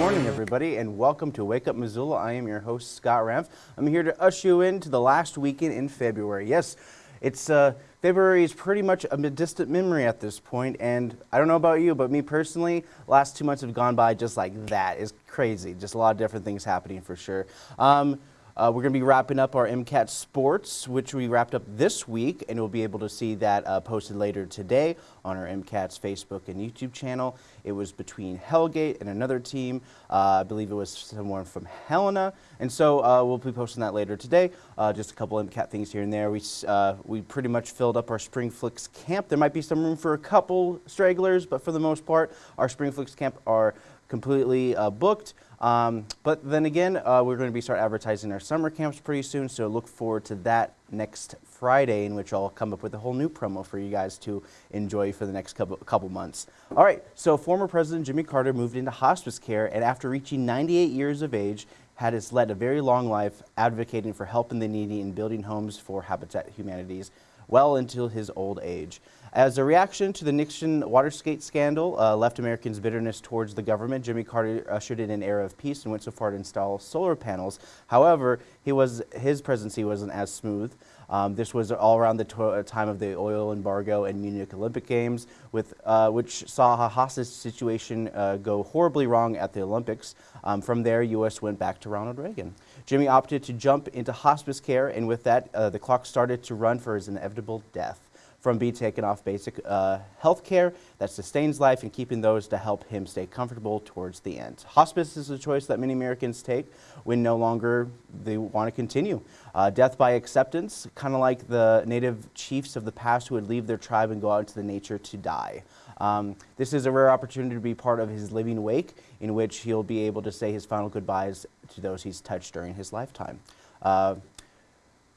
Morning, everybody, and welcome to Wake Up Missoula. I am your host, Scott Ramf. I'm here to usher you into the last weekend in February. Yes, it's uh, February is pretty much a distant memory at this point, and I don't know about you, but me personally, last two months have gone by just like that. It's crazy. Just a lot of different things happening for sure. Um, uh, we're going to be wrapping up our MCAT Sports, which we wrapped up this week, and we'll be able to see that uh, posted later today on our MCAT's Facebook and YouTube channel. It was between Hellgate and another team. Uh, I believe it was someone from Helena, and so uh, we'll be posting that later today. Uh, just a couple MCAT things here and there. We, uh, we pretty much filled up our Spring Flicks camp. There might be some room for a couple stragglers, but for the most part, our Spring Flicks camp are completely booked. Um, but then again, uh, we're going to be start advertising our summer camps pretty soon, so look forward to that next Friday, in which I'll come up with a whole new promo for you guys to enjoy for the next couple, couple months. All right, so former President Jimmy Carter moved into hospice care, and after reaching 98 years of age, had his led a very long life advocating for helping the needy and building homes for Habitat Humanities well until his old age. As a reaction to the Nixon Watergate scandal, uh, left Americans' bitterness towards the government, Jimmy Carter ushered in an era of peace and went so far to install solar panels. However, he was, his presidency wasn't as smooth. Um, this was all around the uh, time of the oil embargo and Munich Olympic Games, with, uh, which saw hostage situation uh, go horribly wrong at the Olympics. Um, from there, U.S. went back to Ronald Reagan. Jimmy opted to jump into hospice care, and with that, uh, the clock started to run for his inevitable death from being taken off basic uh, health care that sustains life and keeping those to help him stay comfortable towards the end. Hospice is a choice that many Americans take when no longer they want to continue. Uh, death by acceptance, kind of like the native chiefs of the past who would leave their tribe and go out into the nature to die. Um, this is a rare opportunity to be part of his living wake in which he'll be able to say his final goodbyes to those he's touched during his lifetime. Uh,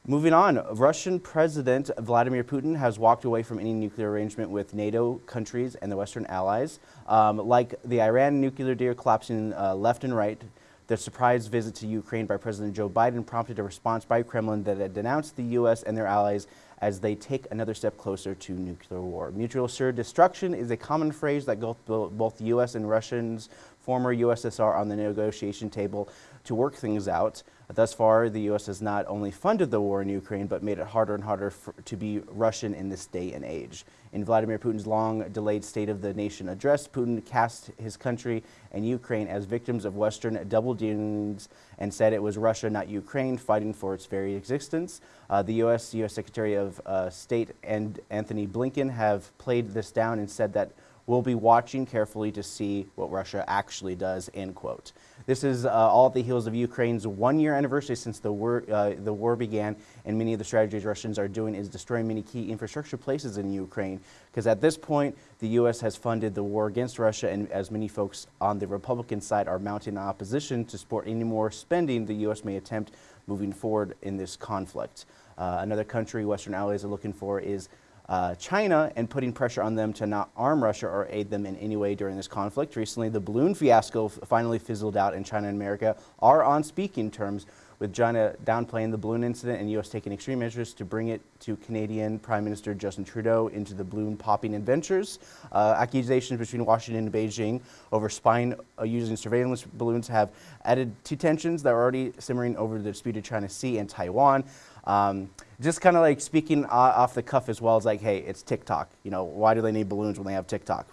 Moving on, Russian President Vladimir Putin has walked away from any nuclear arrangement with NATO countries and the Western allies. Um, like the Iran nuclear deal collapsing uh, left and right, the surprise visit to Ukraine by President Joe Biden prompted a response by Kremlin that had denounced the U.S. and their allies as they take another step closer to nuclear war. Mutual assured destruction is a common phrase that both, both U.S. and Russians, former USSR, on the negotiation table to work things out. Thus far, the U.S. has not only funded the war in Ukraine, but made it harder and harder for, to be Russian in this day and age. In Vladimir Putin's long-delayed State of the Nation address, Putin cast his country and Ukraine as victims of Western double dealings and said it was Russia, not Ukraine, fighting for its very existence. Uh, the U.S. U.S. Secretary of uh, State and Anthony Blinken have played this down and said that we'll be watching carefully to see what Russia actually does, end quote. This is uh, all at the heels of Ukraine's one-year anniversary since the war, uh, the war began, and many of the strategies Russians are doing is destroying many key infrastructure places in Ukraine, because at this point, the U.S. has funded the war against Russia, and as many folks on the Republican side are mounting opposition to support any more spending the U.S. may attempt moving forward in this conflict. Uh, another country Western allies are looking for is uh, China and putting pressure on them to not arm Russia or aid them in any way during this conflict. Recently, the balloon fiasco finally fizzled out and China and America are on speaking terms with China downplaying the balloon incident and U.S. taking extreme measures to bring it to Canadian Prime Minister Justin Trudeau into the balloon popping adventures. Uh, accusations between Washington and Beijing over spying uh, using surveillance balloons have added to tensions that are already simmering over the disputed China Sea and Taiwan. Um, just kind of like speaking off the cuff as well as like, hey, it's TikTok. You know, why do they need balloons when they have TikTok?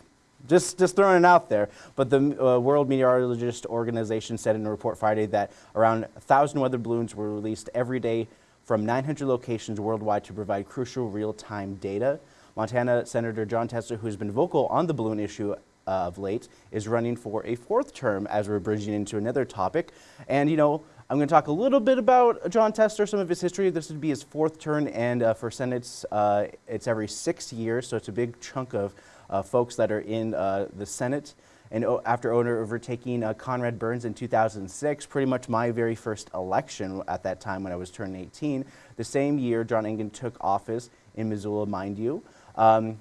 Just, just throwing it out there. But the uh, World Meteorologist Organization said in a report Friday that around 1,000 weather balloons were released every day from 900 locations worldwide to provide crucial real-time data. Montana Senator Jon Tester, who's been vocal on the balloon issue of late, is running for a fourth term as we're bridging into another topic. And, you know, I'm going to talk a little bit about Jon Tester, some of his history. This would be his fourth term, and uh, for Senate, uh, it's every six years, so it's a big chunk of uh, folks that are in uh, the Senate. And after overtaking uh, Conrad Burns in 2006, pretty much my very first election at that time when I was turning 18, the same year John Engen took office in Missoula, mind you. Um,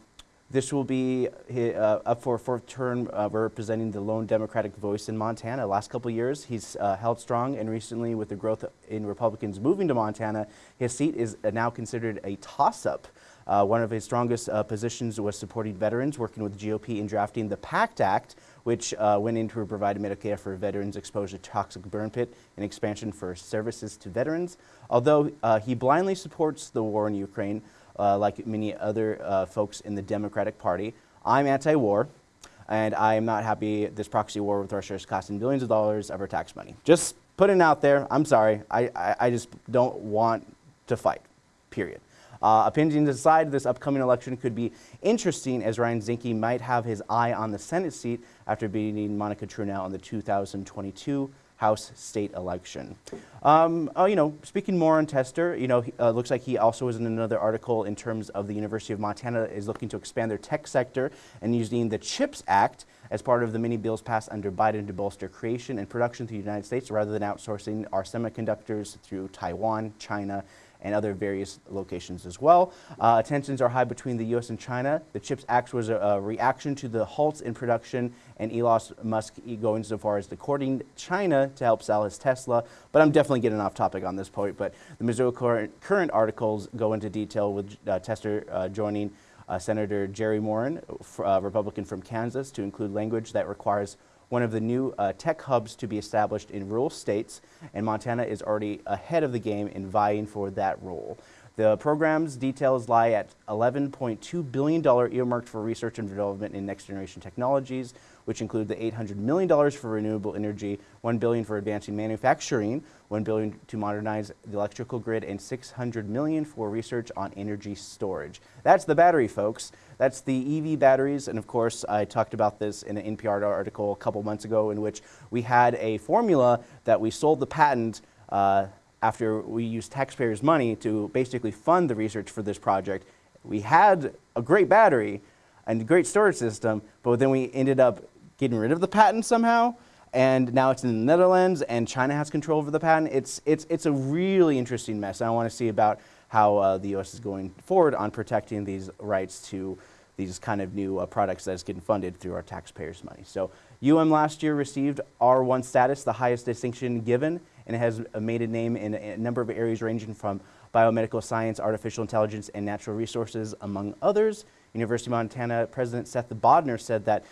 this will be uh, up for a fourth term uh, representing the lone Democratic voice in Montana. Last couple years, he's uh, held strong, and recently, with the growth in Republicans moving to Montana, his seat is now considered a toss-up. Uh, one of his strongest uh, positions was supporting veterans, working with GOP in drafting the PACT Act, which uh, went into provide Medicare for veterans exposed to toxic burn pit and expansion for services to veterans. Although uh, he blindly supports the war in Ukraine, uh, like many other uh, folks in the Democratic Party, I'm anti-war, and I am not happy this proxy war with Russia is costing billions of dollars of our tax money. Just putting it out there. I'm sorry. I, I, I just don't want to fight, period. Uh, opinions aside, this upcoming election could be interesting as Ryan Zinke might have his eye on the Senate seat after beating Monica Tranel in the 2022 House state election. Um, uh, you know, speaking more on Tester, you know, uh, looks like he also was in another article in terms of the University of Montana is looking to expand their tech sector and using the CHIPS Act as part of the many bills passed under Biden to bolster creation and production to the United States rather than outsourcing our semiconductors through Taiwan, China, and other various locations as well. Uh, tensions are high between the U.S. and China. The CHIPS Act was a, a reaction to the halts in production and Elon Musk going so far as to courting China to help sell his Tesla. But I'm definitely getting off topic on this point. But the Missoula Current, current articles go into detail with uh, Tester uh, joining uh, Senator Jerry Moran, uh, Republican from Kansas, to include language that requires one of the new uh, tech hubs to be established in rural states, and Montana is already ahead of the game in vying for that role. The program's details lie at $11.2 billion earmarked for research and development in next generation technologies, which include the $800 million for renewable energy, 1 billion for advancing manufacturing, 1 billion to modernize the electrical grid, and 600 million for research on energy storage. That's the battery, folks. That's the EV batteries, and of course, I talked about this in an NPR article a couple months ago in which we had a formula that we sold the patent uh, after we used taxpayers' money to basically fund the research for this project. We had a great battery and a great storage system, but then we ended up getting rid of the patent somehow, and now it's in the Netherlands, and China has control over the patent. It's, it's, it's a really interesting mess, I want to see about how uh, the U.S. is going forward on protecting these rights to these kind of new uh, products that is getting funded through our taxpayers' money. So UM last year received R1 status, the highest distinction given, and it has made a name in a number of areas ranging from biomedical science, artificial intelligence, and natural resources, among others. University of Montana President Seth Bodnar said that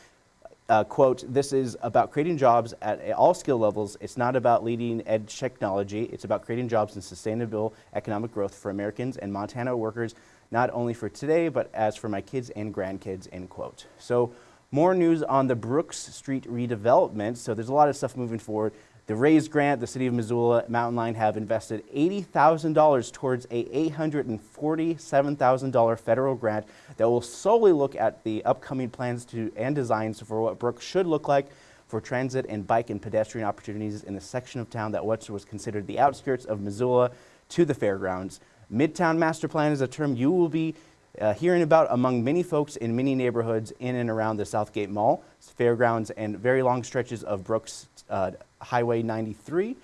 uh, quote, this is about creating jobs at all skill levels. It's not about leading edge technology. It's about creating jobs and sustainable economic growth for Americans and Montana workers, not only for today, but as for my kids and grandkids, end quote. So more news on the Brooks Street redevelopment. So there's a lot of stuff moving forward. The RAISE grant, the City of Missoula, Mountain Line have invested $80,000 towards a $847,000 federal grant that will solely look at the upcoming plans to, and designs for what Brooks should look like for transit and bike and pedestrian opportunities in the section of town that once was considered the outskirts of Missoula to the fairgrounds. Midtown Master Plan is a term you will be uh, hearing about among many folks in many neighborhoods in and around the Southgate Mall, fairgrounds, and very long stretches of Brooks uh, Highway 93.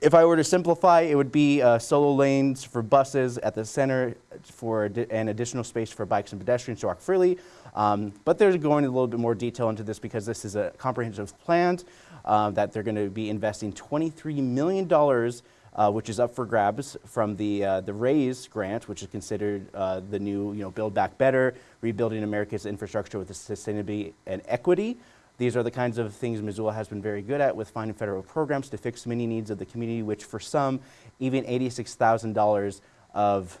If I were to simplify, it would be uh, solo lanes for buses at the center for an additional space for bikes and pedestrians to walk freely. Um, but they're going a little bit more detail into this because this is a comprehensive plan uh, that they're going to be investing $23 million uh, which is up for grabs from the, uh, the RAISE grant, which is considered uh, the new you know, Build Back Better, rebuilding America's infrastructure with sustainability and equity. These are the kinds of things Missoula has been very good at with finding federal programs to fix many needs of the community, which for some, even $86,000 of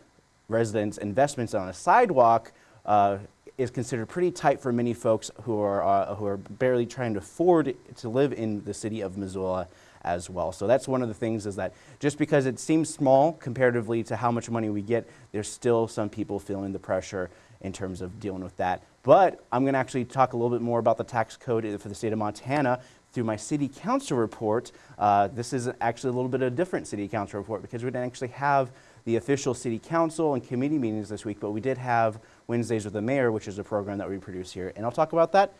residents' investments on a sidewalk uh, is considered pretty tight for many folks who are, uh, who are barely trying to afford to live in the city of Missoula as well. So that's one of the things is that just because it seems small comparatively to how much money we get, there's still some people feeling the pressure in terms of dealing with that. But I'm going to actually talk a little bit more about the tax code for the state of Montana through my city council report. Uh, this is actually a little bit of a different city council report because we didn't actually have the official city council and committee meetings this week, but we did have Wednesdays with the Mayor, which is a program that we produce here. And I'll talk about that.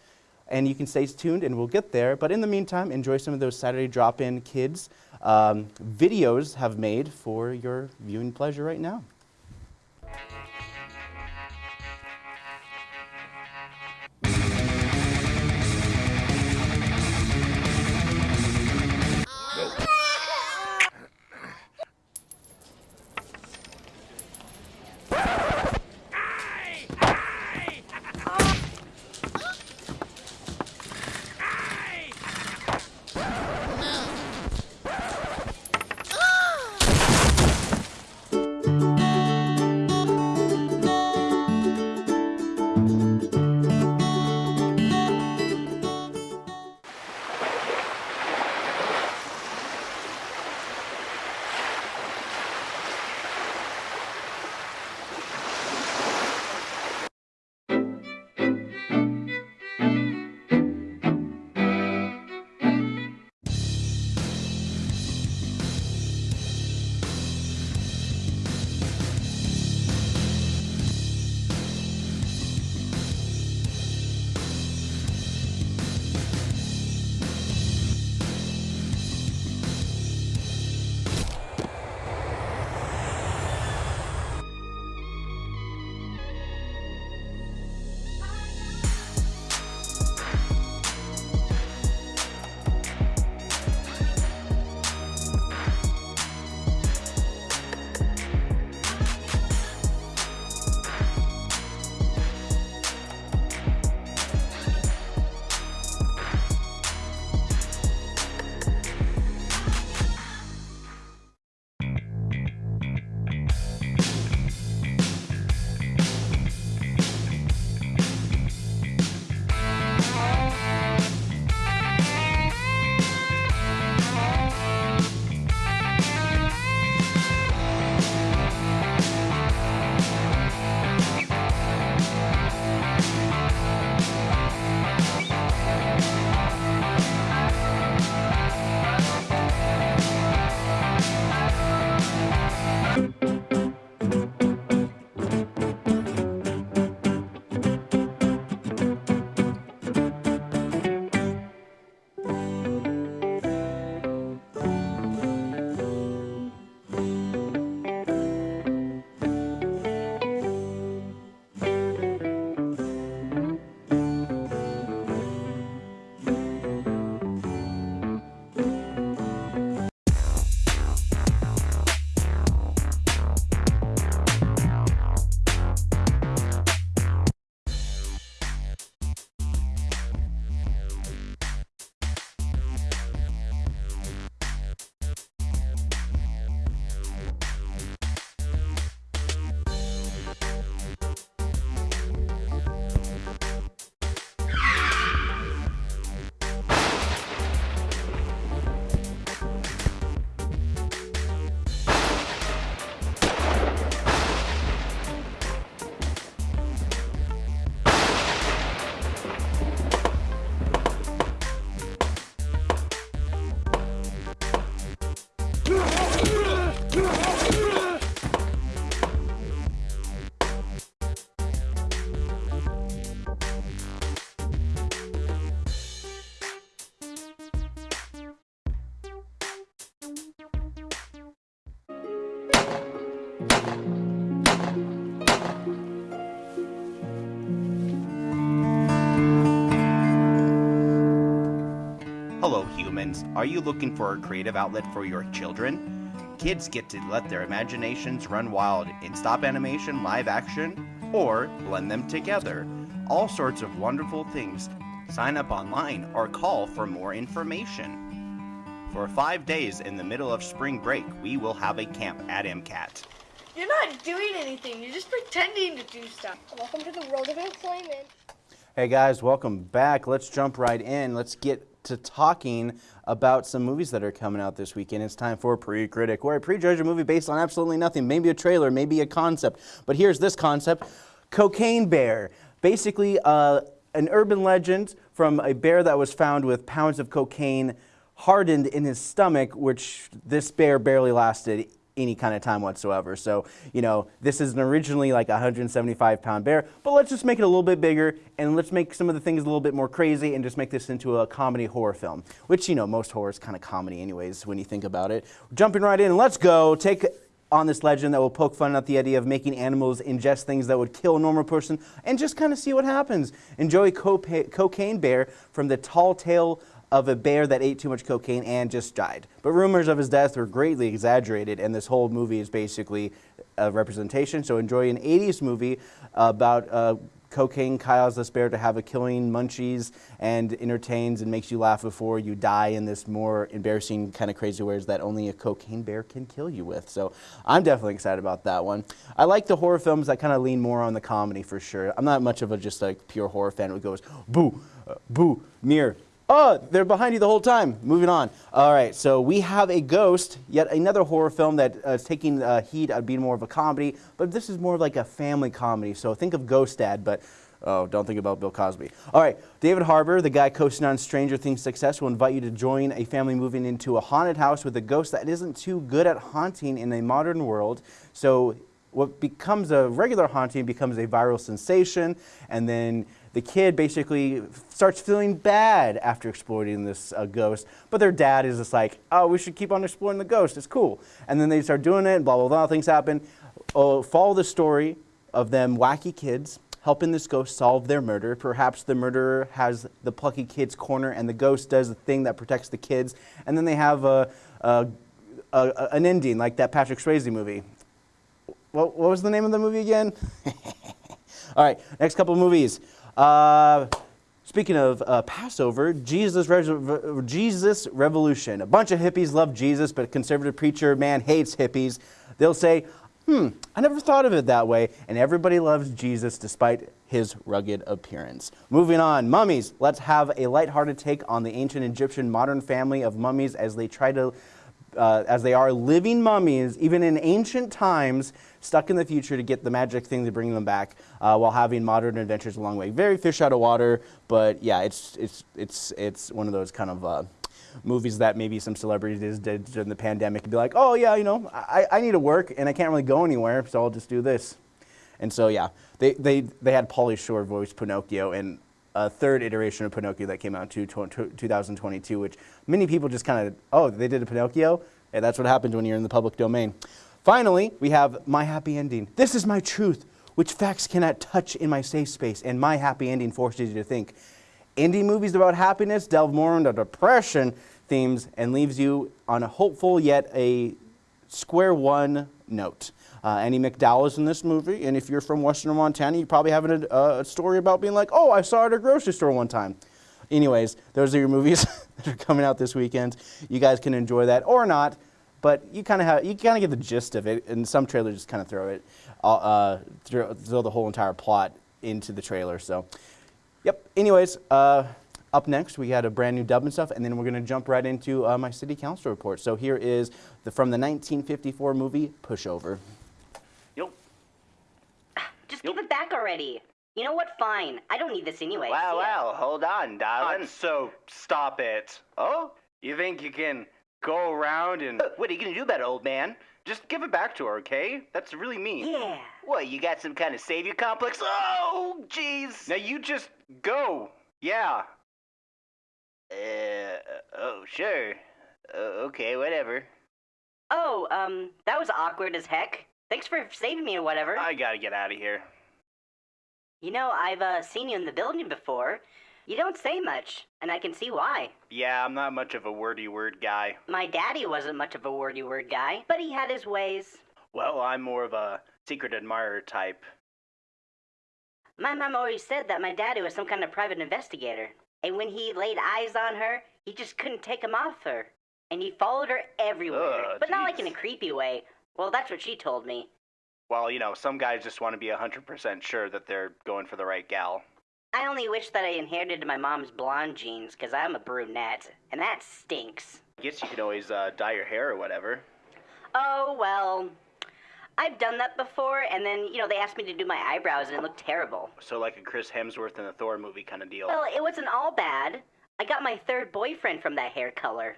And you can stay tuned and we'll get there. But in the meantime, enjoy some of those Saturday drop-in kids um, videos have made for your viewing pleasure right now. Are you looking for a creative outlet for your children? Kids get to let their imaginations run wild in stop animation, live action, or blend them together. All sorts of wonderful things. Sign up online or call for more information. For five days in the middle of spring break, we will have a camp at MCAT. You're not doing anything. You're just pretending to do stuff. Welcome to the world of employment. Hey guys, welcome back. Let's jump right in. Let's get to talking about some movies that are coming out this weekend. It's time for Pre-Critic, where I prejudge a movie based on absolutely nothing. Maybe a trailer, maybe a concept. But here's this concept. Cocaine Bear. Basically, uh, an urban legend from a bear that was found with pounds of cocaine hardened in his stomach, which this bear barely lasted any kind of time whatsoever. So, you know, this is an originally like a 175 pound bear, but let's just make it a little bit bigger and let's make some of the things a little bit more crazy and just make this into a comedy horror film, which, you know, most horror is kind of comedy anyways when you think about it. Jumping right in, let's go. Take on this legend that will poke fun at the idea of making animals ingest things that would kill a normal person and just kind of see what happens. Enjoy Cocaine Bear from the Tall Tale of a bear that ate too much cocaine and just died. But rumors of his death were greatly exaggerated, and this whole movie is basically a representation. So enjoy an 80s movie about uh, cocaine this bear to have a killing munchies and entertains and makes you laugh before you die in this more embarrassing kind of crazy ways that only a cocaine bear can kill you with. So I'm definitely excited about that one. I like the horror films that kind of lean more on the comedy for sure. I'm not much of a just like pure horror fan who goes boo, uh, boo, mirror, Oh, they're behind you the whole time. Moving on. All right, so we have a ghost, yet another horror film that uh, is taking uh, heat of being more of a comedy, but this is more of like a family comedy. So think of Ghost Dad, but oh, don't think about Bill Cosby. All right, David Harbour, the guy coasting on Stranger Things success, will invite you to join a family moving into a haunted house with a ghost that isn't too good at haunting in a modern world. So what becomes a regular haunting becomes a viral sensation, and then the kid basically starts feeling bad after exploiting this uh, ghost, but their dad is just like, oh, we should keep on exploring the ghost, it's cool. And then they start doing it, and blah, blah, blah, things happen. Oh, follow the story of them wacky kids helping this ghost solve their murder. Perhaps the murderer has the plucky kid's corner and the ghost does the thing that protects the kids. And then they have a, a, a, an ending like that Patrick Swayze movie. What, what was the name of the movie again? All right, next couple movies. Uh, speaking of uh, Passover, Jesus, Re Jesus Revolution. A bunch of hippies love Jesus, but a conservative preacher man hates hippies. They'll say, hmm, I never thought of it that way. And everybody loves Jesus despite his rugged appearance. Moving on, mummies. Let's have a lighthearted take on the ancient Egyptian modern family of mummies as they try to uh, as they are living mummies, even in ancient times, stuck in the future to get the magic thing to bring them back uh, while having modern adventures along the way. Very fish out of water, but yeah, it's, it's, it's, it's one of those kind of uh, movies that maybe some celebrities did during the pandemic and be like, oh yeah, you know, I, I need to work and I can't really go anywhere, so I'll just do this. And so yeah, they, they, they had Pauly Shore voice Pinocchio and a third iteration of Pinocchio that came out in 2022, which many people just kind of, oh, they did a Pinocchio? And that's what happens when you're in the public domain. Finally, we have My Happy Ending. This is my truth, which facts cannot touch in my safe space, and My Happy Ending forces you to think. Indie movies about happiness delve more into depression themes and leaves you on a hopeful yet a square one note. Uh, Andie MacDowell is in this movie, and if you're from Western Montana, you probably have a, a story about being like, oh, I saw it at a grocery store one time. Anyways, those are your movies that are coming out this weekend. You guys can enjoy that or not, but you kind of have you kind of get the gist of it. And some trailers just kind of throw it, uh, uh throw, throw, the whole entire plot into the trailer. So, yep. Anyways, uh, up next we got a brand new dub and stuff, and then we're gonna jump right into uh, my city council report. So here is the from the 1954 movie Pushover. Just give it back already. You know what? Fine. I don't need this anyway. Wow, wow. Hold on, darling. So, stop it. Oh? You think you can go around and... Uh, what are you gonna do about it, old man? Just give it back to her, okay? That's really mean. Yeah. What, you got some kind of savior complex? Oh, jeez. Now you just go. Yeah. Uh, oh, sure. Uh, okay, whatever. Oh, um, that was awkward as heck. Thanks for saving me or whatever. I gotta get out of here. You know, I've uh, seen you in the building before. You don't say much, and I can see why. Yeah, I'm not much of a wordy word guy. My daddy wasn't much of a wordy word guy, but he had his ways. Well, I'm more of a secret admirer type. My mom always said that my daddy was some kind of private investigator. And when he laid eyes on her, he just couldn't take 'em off her. And he followed her everywhere. Ugh, but not like in a creepy way. Well, that's what she told me. Well, you know, some guys just want to be 100% sure that they're going for the right gal. I only wish that I inherited my mom's blonde genes, because I'm a brunette. And that stinks. I guess you can always uh, dye your hair or whatever. Oh, well. I've done that before, and then, you know, they asked me to do my eyebrows, and it looked terrible. So, like a Chris Hemsworth in the Thor movie kind of deal. Well, it wasn't all bad. I got my third boyfriend from that hair color.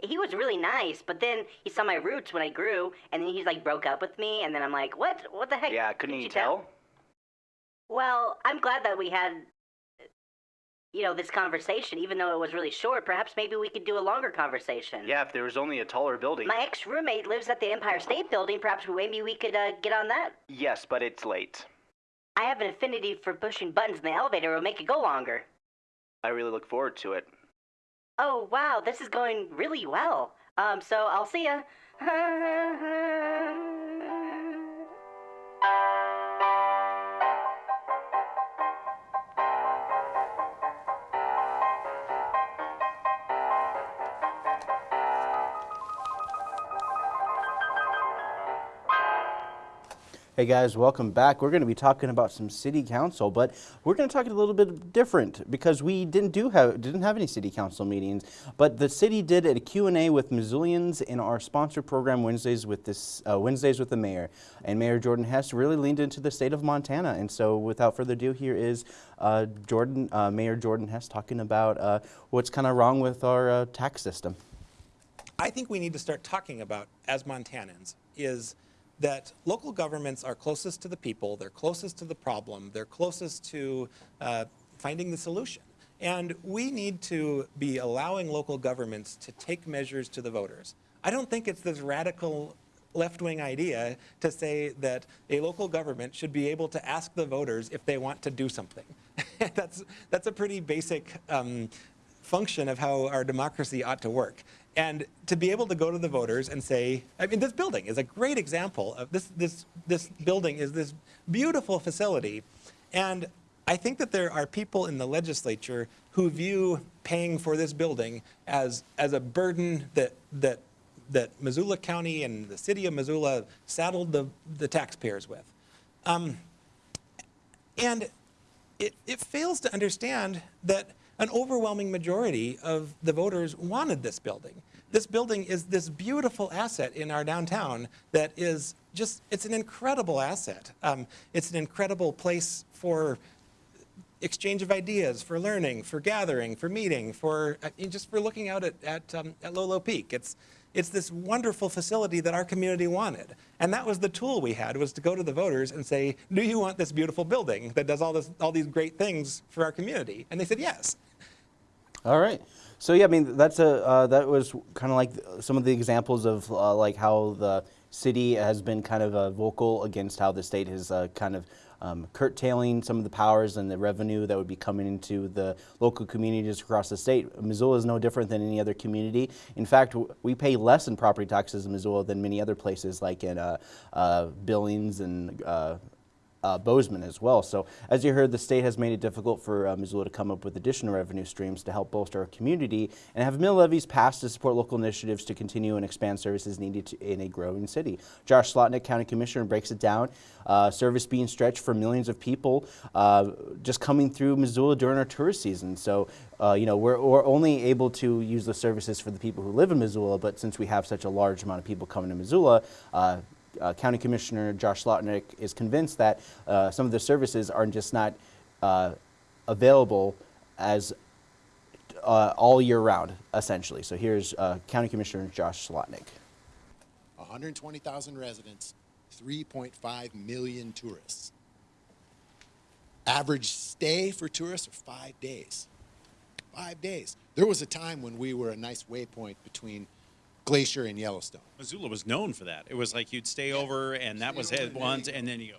He was really nice, but then he saw my roots when I grew, and then he's like broke up with me, and then I'm like, what? What the heck? yeah, couldn't Did you tell? Well, I'm glad that we had, you know, this conversation, even though it was really short. Perhaps maybe we could do a longer conversation. Yeah, if there was only a taller building. My ex roommate lives at the Empire State Building. Perhaps maybe we could uh, get on that. Yes, but it's late. I have an affinity for pushing buttons in the elevator. It'll make it go longer. I really look forward to it. Oh wow, this is going really well. Um, so I'll see ya. Hey guys, welcome back. We're going to be talking about some city council, but we're going to talk a little bit different because we didn't do have didn't have any city council meetings, but the city did a Q&A with Missoulians in our sponsor program Wednesdays with this uh, Wednesdays with the mayor, and Mayor Jordan Hess really leaned into the state of Montana. And so, without further ado, here is uh, Jordan, uh, Mayor Jordan Hess, talking about uh, what's kind of wrong with our uh, tax system. I think we need to start talking about as Montanans is that local governments are closest to the people, they're closest to the problem, they're closest to uh, finding the solution. And we need to be allowing local governments to take measures to the voters. I don't think it's this radical left-wing idea to say that a local government should be able to ask the voters if they want to do something. that's, that's a pretty basic um, function of how our democracy ought to work. And to be able to go to the voters and say, I mean, this building is a great example of this, this, this building is this beautiful facility. And I think that there are people in the legislature who view paying for this building as, as a burden that, that, that Missoula County and the city of Missoula saddled the, the taxpayers with. Um, and it, it fails to understand that an overwhelming majority of the voters wanted this building. This building is this beautiful asset in our downtown that is just, it's an incredible asset. Um, it's an incredible place for exchange of ideas, for learning, for gathering, for meeting, for mean, just for looking out at, at, um, at Lolo Peak. It's, it's this wonderful facility that our community wanted. And that was the tool we had, was to go to the voters and say, do you want this beautiful building that does all, this, all these great things for our community? And they said yes. All right. So yeah, I mean that's a uh, that was kind of like some of the examples of uh, like how the city has been kind of uh, vocal against how the state is uh, kind of um, curtailing some of the powers and the revenue that would be coming into the local communities across the state. Missoula is no different than any other community. In fact, we pay less in property taxes in Missoula than many other places like in uh, uh, Billings and uh, uh, Bozeman as well. So as you heard, the state has made it difficult for uh, Missoula to come up with additional revenue streams to help bolster our community and have mill levies passed to support local initiatives to continue and expand services needed to, in a growing city. Josh Slotnick, County Commissioner, breaks it down. Uh, service being stretched for millions of people uh, just coming through Missoula during our tourist season. So, uh, you know, we're, we're only able to use the services for the people who live in Missoula, but since we have such a large amount of people coming to Missoula, uh, County Commissioner Josh Slotnick is convinced that uh, some of the services are just not uh, available as uh, all year round, essentially. So here's uh, County Commissioner Josh Slotnick. 120,000 residents, 3.5 million tourists. Average stay for tourists are five days. Five days. There was a time when we were a nice waypoint between Glacier in Yellowstone. Missoula was known for that. It was like you'd stay over, and that was it and once, and then you go.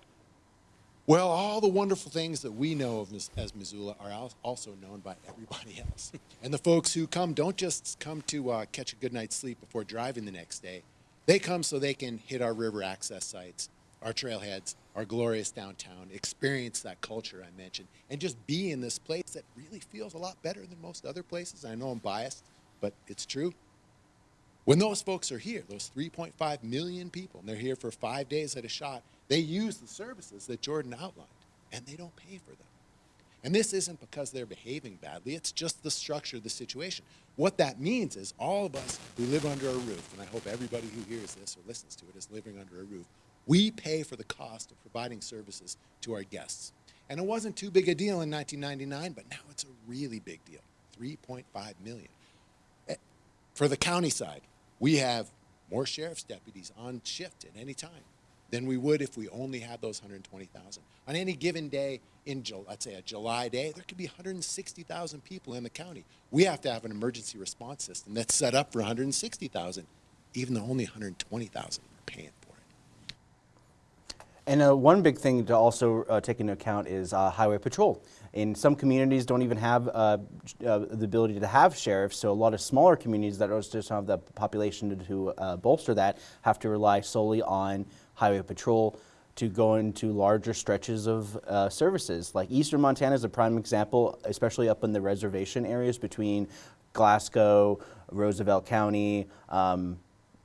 Well, all the wonderful things that we know of as Missoula are also known by everybody else. And the folks who come don't just come to uh, catch a good night's sleep before driving the next day. They come so they can hit our river access sites, our trailheads, our glorious downtown, experience that culture I mentioned, and just be in this place that really feels a lot better than most other places. I know I'm biased, but it's true. When those folks are here, those 3.5 million people, and they're here for five days at a shot, they use the services that Jordan outlined, and they don't pay for them. And this isn't because they're behaving badly, it's just the structure of the situation. What that means is all of us who live under a roof, and I hope everybody who hears this or listens to it is living under a roof, we pay for the cost of providing services to our guests. And it wasn't too big a deal in 1999, but now it's a really big deal 3.5 million. Eh, For the county side, we have more sheriff's deputies on shift at any time than we would if we only had those 120,000. On any given day, in let's say a July day, there could be 160,000 people in the county. We have to have an emergency response system that's set up for 160,000, even though only 120,000 are paying for it. And uh, one big thing to also uh, take into account is uh, highway patrol. In some communities, don't even have uh, uh, the ability to have sheriffs. So a lot of smaller communities that just don't have the population to, to uh, bolster that have to rely solely on highway patrol to go into larger stretches of uh, services. Like Eastern Montana is a prime example, especially up in the reservation areas between Glasgow, Roosevelt County. Um,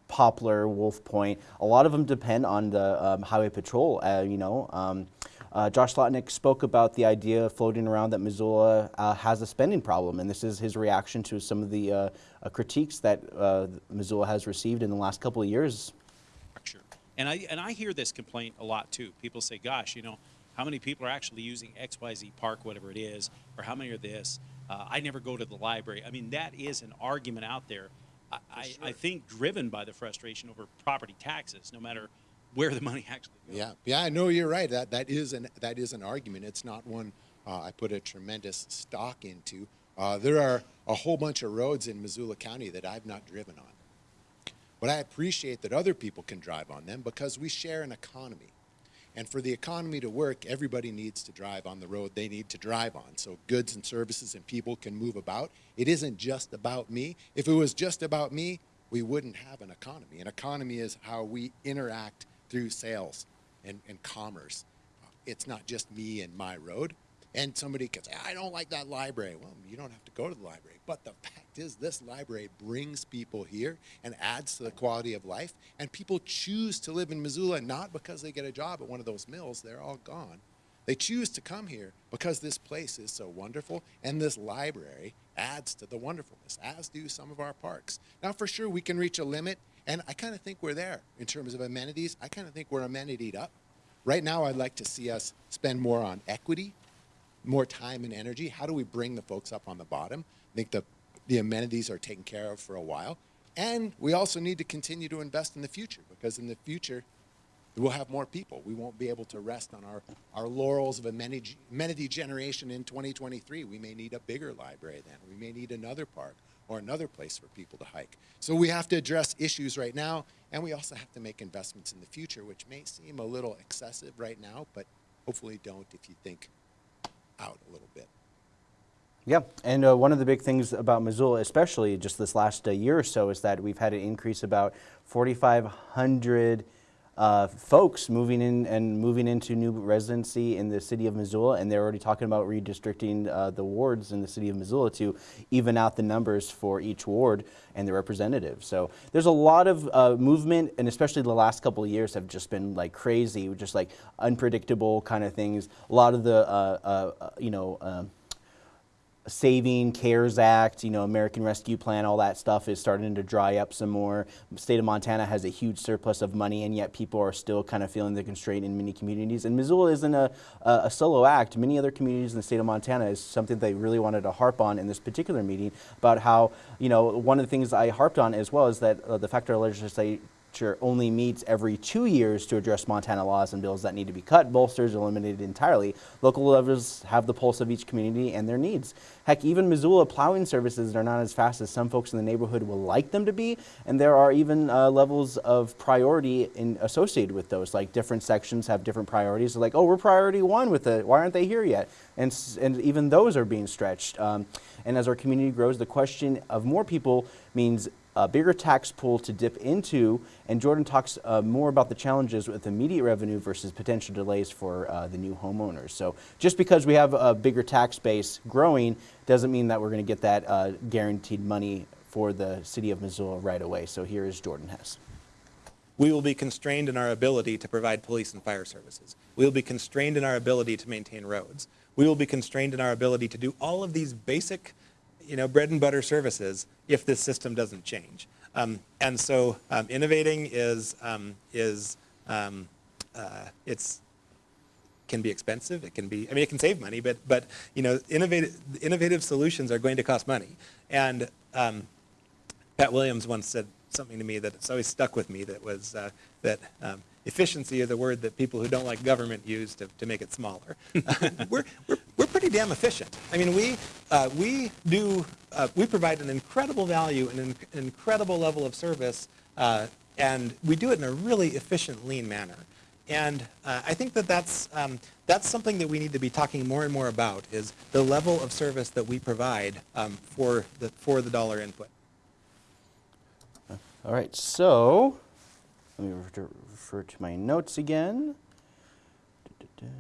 Poplar, Wolf Point. A lot of them depend on the um, highway patrol. Uh, you know, um, uh, Josh Slotnick spoke about the idea floating around that Missoula uh, has a spending problem, and this is his reaction to some of the uh, uh, critiques that uh, Missoula has received in the last couple of years. Sure. And I and I hear this complaint a lot too. People say, "Gosh, you know, how many people are actually using X Y Z Park, whatever it is, or how many are this?" Uh, I never go to the library. I mean, that is an argument out there. I, I, I think driven by the frustration over property taxes, no matter where the money actually goes. Yeah, yeah, I know you're right. That that is an that is an argument. It's not one uh, I put a tremendous stock into. Uh, there are a whole bunch of roads in Missoula County that I've not driven on, but I appreciate that other people can drive on them because we share an economy. And for the economy to work, everybody needs to drive on the road they need to drive on. So goods and services and people can move about. It isn't just about me. If it was just about me, we wouldn't have an economy. An economy is how we interact through sales and, and commerce. It's not just me and my road. And somebody could say, I don't like that library. Well, you don't have to go to the library. But the fact is, this library brings people here and adds to the quality of life. And people choose to live in Missoula not because they get a job at one of those mills, they're all gone. They choose to come here because this place is so wonderful and this library adds to the wonderfulness, as do some of our parks. Now, for sure, we can reach a limit, and I kind of think we're there in terms of amenities. I kind of think we're amenitied up. Right now, I'd like to see us spend more on equity, more time and energy. How do we bring the folks up on the bottom? I think the, the amenities are taken care of for a while. And we also need to continue to invest in the future because in the future, we'll have more people. We won't be able to rest on our, our laurels of amenity, amenity generation in 2023. We may need a bigger library then. We may need another park or another place for people to hike. So we have to address issues right now, and we also have to make investments in the future, which may seem a little excessive right now, but hopefully don't if you think out a little bit. Yeah, and uh, one of the big things about Missoula, especially just this last uh, year or so, is that we've had an increase about 4,500 uh, folks moving in and moving into new residency in the city of Missoula, and they're already talking about redistricting uh, the wards in the city of Missoula to even out the numbers for each ward and the representatives. So there's a lot of uh, movement, and especially the last couple of years have just been like crazy, just like unpredictable kind of things. A lot of the, uh, uh, you know. Saving cares act you know american rescue plan all that stuff is starting to dry up some more. State of montana has a huge surplus of money and yet people are still kind of feeling the constraint in many communities. And missoula isn't a, a, a solo act. Many other communities in the state of montana is something they really wanted to harp on in this particular meeting about how you know one of the things i harped on as well is that uh, the fact our legislature legislature only meets every two years to address Montana laws and bills that need to be cut, bolstered, or eliminated entirely. Local levels have the pulse of each community and their needs. Heck, even Missoula plowing services are not as fast as some folks in the neighborhood will like them to be, and there are even uh, levels of priority in, associated with those. Like different sections have different priorities. Like, oh, we're priority one with it. Why aren't they here yet? And, and even those are being stretched. Um, and as our community grows, the question of more people means a bigger tax pool to dip into. And Jordan talks uh, more about the challenges with immediate revenue versus potential delays for uh, the new homeowners. So just because we have a bigger tax base growing doesn't mean that we're going to get that uh, guaranteed money for the city of Missoula right away. So here is Jordan Hess. We will be constrained in our ability to provide police and fire services. We will be constrained in our ability to maintain roads. We will be constrained in our ability to do all of these basic, you know, bread and butter services if this system doesn't change. Um, and so um, innovating is, um, is um, uh, it's, can be expensive. It can be, I mean, it can save money, but, but you know, innovative, innovative solutions are going to cost money. And um, Pat Williams once said something to me that it's always stuck with me that was uh, that um, efficiency is the word that people who don't like government use to, to make it smaller. we're, we're, we're pretty damn efficient. I mean, we, uh, we do, uh, we provide an incredible value and an incredible level of service, uh, and we do it in a really efficient, lean manner. And uh, I think that that's, um, that's something that we need to be talking more and more about is the level of service that we provide um, for, the, for the dollar input. All right, so let me refer, to my notes again. Da-da-da.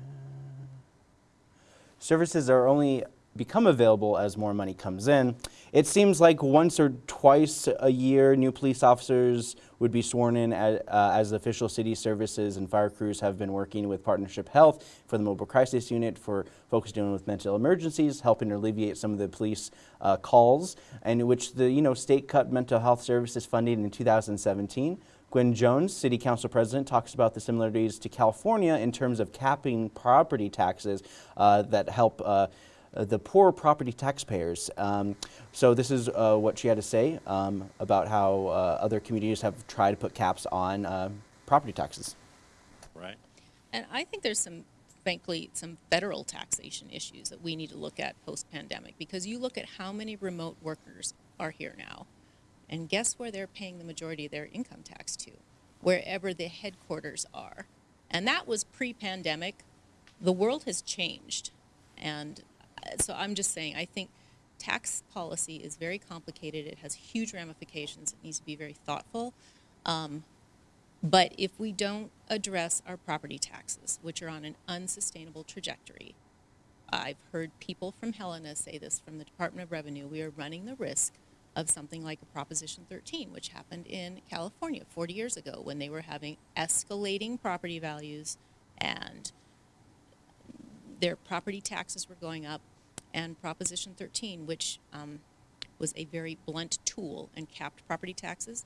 Services are only become available as more money comes in. It seems like once or twice a year, new police officers would be sworn in as, uh, as official city services and fire crews have been working with Partnership Health for the Mobile Crisis Unit for folks dealing with mental emergencies, helping to alleviate some of the police uh, calls, and which the you know state cut mental health services funding in 2017. Gwen Jones, City Council President, talks about the similarities to California in terms of capping property taxes uh, that help uh, the poor property taxpayers. Um, so this is uh, what she had to say um, about how uh, other communities have tried to put caps on uh, property taxes. Right. And I think there's some, frankly, some federal taxation issues that we need to look at post-pandemic because you look at how many remote workers are here now, and guess where they're paying the majority of their income tax to? Wherever the headquarters are. And that was pre-pandemic. The world has changed. And uh, so I'm just saying, I think tax policy is very complicated. It has huge ramifications. It needs to be very thoughtful. Um, but if we don't address our property taxes, which are on an unsustainable trajectory, I've heard people from Helena say this from the Department of Revenue, we are running the risk of something like a Proposition 13, which happened in California 40 years ago when they were having escalating property values and their property taxes were going up, and Proposition 13, which um, was a very blunt tool and capped property taxes,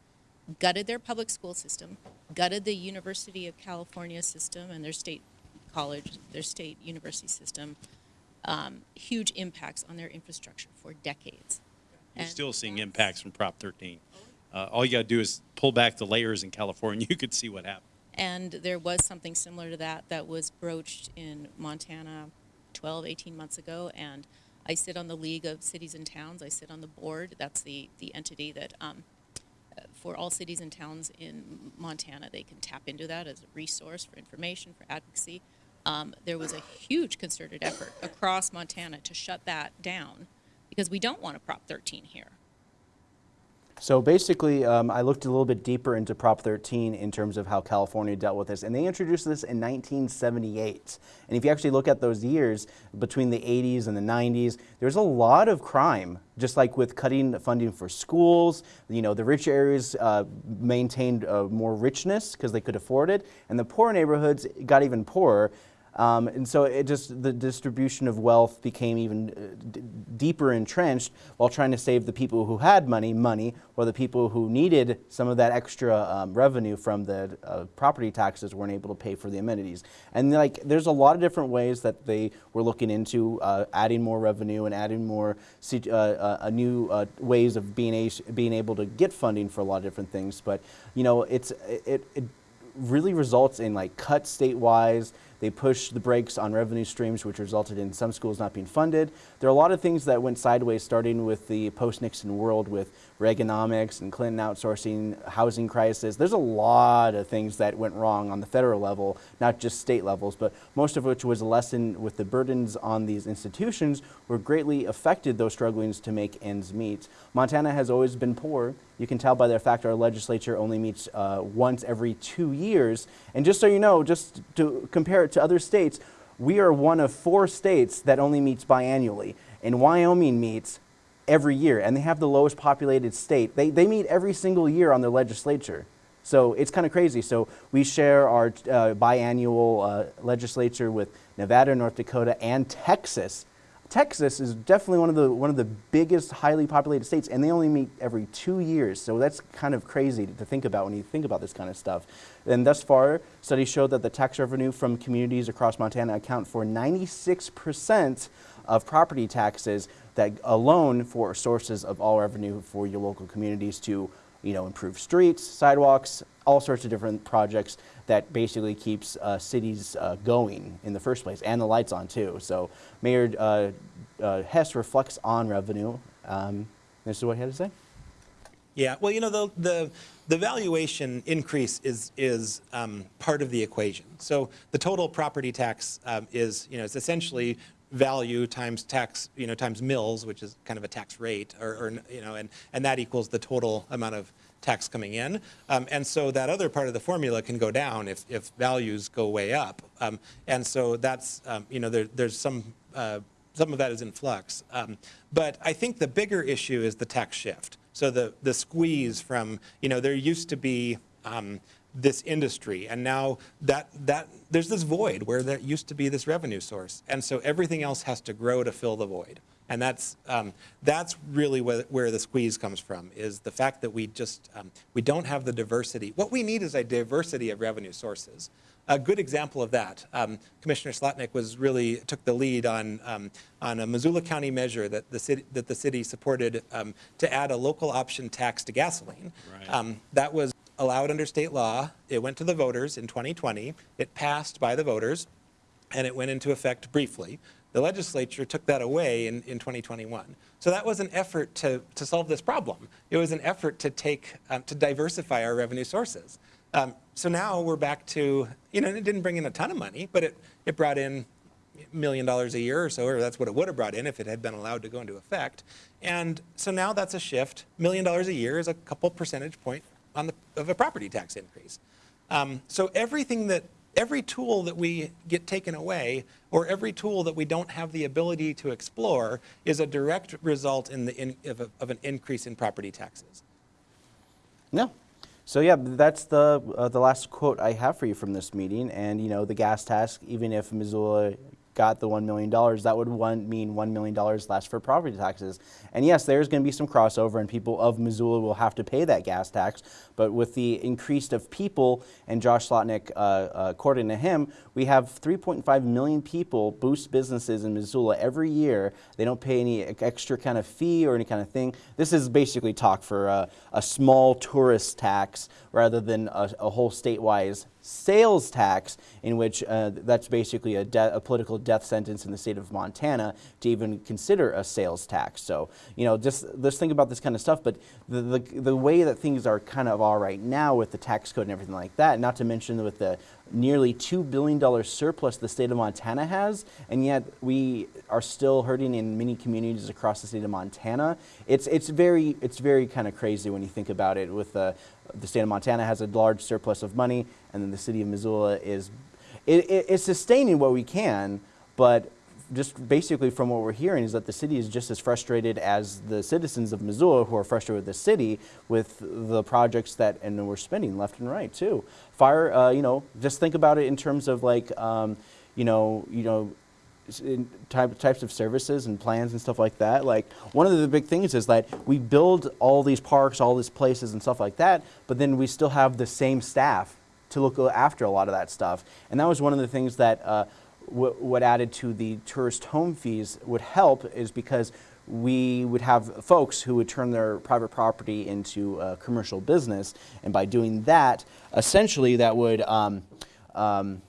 gutted their public school system, gutted the University of California system and their state college, their state university system. Um, huge impacts on their infrastructure for decades. You're And still seeing impacts from Prop 13. Uh, all you got to do is pull back the layers in California. You could see what happened. And there was something similar to that that was broached in Montana 12, 18 months ago. And I sit on the League of Cities and Towns. I sit on the board. That's the, the entity that, um, uh, for all cities and towns in Montana, they can tap into that as a resource for information, for advocacy. Um, there was a huge concerted effort across Montana to shut that down because we don't want a Prop 13 here. So basically, um, I looked a little bit deeper into Prop 13 in terms of how California dealt with this, and they introduced this in 1978. And if you actually look at those years, between the 80s and the 90s, there's a lot of crime, just like with cutting funding for schools. You know, the rich areas uh, maintained uh, more richness because they could afford it, and the poor neighborhoods got even poorer. Um, and so it just the distribution of wealth became even uh, deeper entrenched while trying to save the people who had money money, while the people who needed some of that extra um, revenue from the uh, property taxes weren't able to pay for the amenities. And like, there's a lot of different ways that they were looking into uh, adding more revenue and adding more uh, uh, new uh, ways of being being able to get funding for a lot of different things. But you know, it's it, it really results in like cuts statewide. They pushed the brakes on revenue streams, which resulted in some schools not being funded. There are a lot of things that went sideways, starting with the post-Nixon world with Reaganomics and Clinton outsourcing, housing crisis. There's a lot of things that went wrong on the federal level, not just state levels, but most of which was a lesson with the burdens on these institutions were greatly affected those struggling to make ends meet. Montana has always been poor. You can tell by the fact our legislature only meets uh, once every two years. And just so you know, just to compare it to other states, we are one of four states that only meets biannually. And Wyoming meets every year, and they have the lowest populated state. They, they meet every single year on their legislature. So it's kind of crazy. So we share our uh, biannual uh, legislature with Nevada, North Dakota, and Texas. Texas is definitely one of the one of the biggest highly populated states, and they only meet every two years. So that's kind of crazy to think about when you think about this kind of stuff. And thus far, studies show that the tax revenue from communities across Montana account for 96 percent of property taxes that alone for sources of all revenue for your local communities to you know improve streets sidewalks all sorts of different projects that basically keeps uh, cities uh, going in the first place and the lights on too. So mayor uh, uh Hess reflects on revenue. Um, this is what he had to say. Yeah, well, you know, the, the, the valuation increase is, is um, part of the equation. So the total property tax um, is, you know, it's essentially value times tax, you know, times mills, which is kind of a tax rate, or, or you know, and, and that equals the total amount of tax coming in. Um, and so that other part of the formula can go down if, if values go way up. Um, and so that's, um, you know, there, there's some, uh, some of that is in flux. Um, but I think the bigger issue is the tax shift. So the, the squeeze from, you know, there used to be um, this industry and now that, that, there's this void where there used to be this revenue source. And so everything else has to grow to fill the void. And that's, um, that's really where, where the squeeze comes from, is the fact that we just, um, we don't have the diversity. What we need is a diversity of revenue sources. A good example of that, um, Commissioner Slotnick was really, took the lead on, um, on a Missoula County measure that the city, that the city supported um, to add a local option tax to gasoline. Right. Um, that was allowed under state law. It went to the voters in 2020. It passed by the voters, and it went into effect briefly. The legislature took that away in, in 2021. So that was an effort to, to solve this problem. It was an effort to take, um, to diversify our revenue sources. Um, so now we're back to, you know, it didn't bring in a ton of money, but it, it brought in million dollars a year or so, or that's what it would have brought in if it had been allowed to go into effect. And so now that's a shift. Million dollars a year is a couple percentage point on the, of a property tax increase. Um, so everything that, every tool that we get taken away, or every tool that we don't have the ability to explore, is a direct result in the in, of, a, of an increase in property taxes. No. So yeah, that's the uh, the last quote I have for you from this meeting. And you know, the gas tax, even if Missoula got the $1 million, that would one, mean $1 million less for property taxes. And yes, there's going to be some crossover and people of Missoula will have to pay that gas tax. But with the increase of people, and Josh Slotnick, uh, uh, according to him, we have 3.5 million people boost businesses in Missoula every year. They don't pay any extra kind of fee or any kind of thing. This is basically talk for a, a small tourist tax rather than a, a whole statewide sales tax, in which uh, that's basically a, a, political death sentence in the state of Montana to even consider a sales tax. So, you know, just let's think about this kind of stuff. But the, the, the way that things are kind of all right now with the tax code and everything like that, not to mention with the nearly $2 billion surplus the state of Montana has, and yet we are still hurting in many communities across the state of Montana. It's, it's very, it's very kind of crazy when you think about it with the, the state of Montana has a large surplus of money, and then the city of Missoula is it, it, it's sustaining what we can, but just basically from what we're hearing is that the city is just as frustrated as the citizens of Missoula who are frustrated with the city with the projects that and we're spending left and right too. Fire, uh, you know, just think about it in terms of like. Um, you know, you know, type, types of services and plans and stuff like that. Like one of the big things is that we build all these parks, all these places and stuff like that, but then we still have the same staff to look after a lot of that stuff. And that was one of the things that uh, w- what added to the tourist home fees would help is because we would have folks who would turn their private property into a commercial business, and by doing that, essentially that would um, um,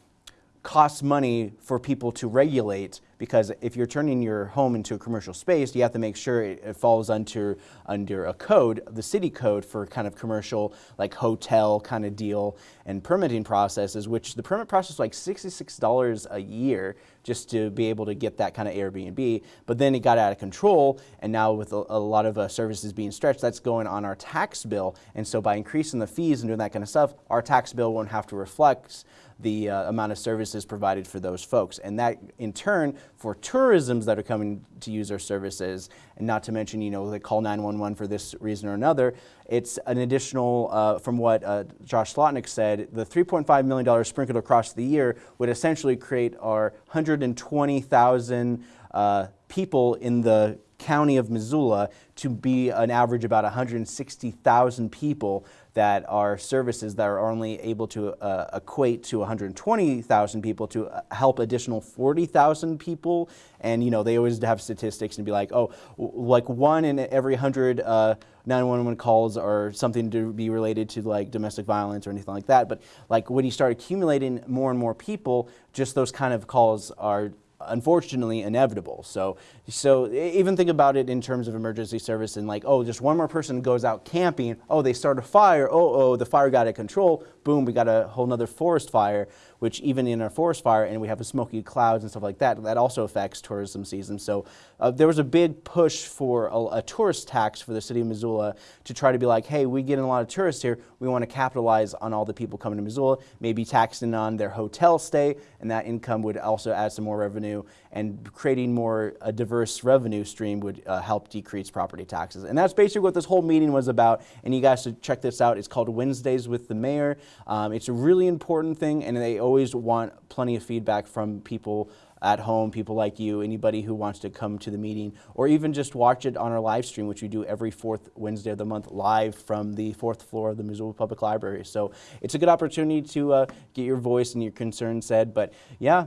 costs money for people to regulate because if you're turning your home into a commercial space, you have to make sure it, it falls under under a code, the city code for kind of commercial like hotel kind of deal and permitting processes, which the permit process is like $66 a year just to be able to get that kind of Airbnb. But then it got out of control, and now with a, a lot of uh, services being stretched, that's going on our tax bill. And so by increasing the fees and doing that kind of stuff, our tax bill won't have to reflect the uh, amount of services provided for those folks. And that in turn, for tourisms that are coming to use our services, and not to mention, you know, they call 911 for this reason or another, it's an additional, uh, from what uh, Josh Slotnick said, the $3.5 million sprinkled across the year would essentially create our 120,000 uh, people in the county of Missoula to be an average about 160,000 people that are services that are only able to uh, equate to 120,000 people to uh, help additional 40,000 people. And you know they always have statistics and be like, oh, like one in every hundred uh, 911 calls are something to be related to like domestic violence or anything like that. But like when you start accumulating more and more people, just those kind of calls are unfortunately inevitable. So, so even think about it in terms of emergency service and like, oh, just one more person goes out camping. Oh, they start a fire. Oh, oh, the fire got out of control. Boom, we got a whole nother forest fire, which even in a forest fire and we have a smoky clouds and stuff like that, that also affects tourism season. So uh, there was a big push for a, a tourist tax for the city of Missoula to try to be like, hey, we get a lot of tourists here. We want to capitalize on all the people coming to Missoula, maybe taxing on their hotel stay, and that income would also add some more revenue. And creating more a diverse revenue stream would uh, help decrease property taxes. And that's basically what this whole meeting was about. And you guys should check this out. It's called Wednesdays with the Mayor. Um, it's a really important thing, and they always want plenty of feedback from people at home, people like you, anybody who wants to come to the meeting, or even just watch it on our live stream, which we do every fourth Wednesday of the month live from the fourth floor of the Missoula Public Library. So it's a good opportunity to uh, get your voice and your concerns said. But yeah,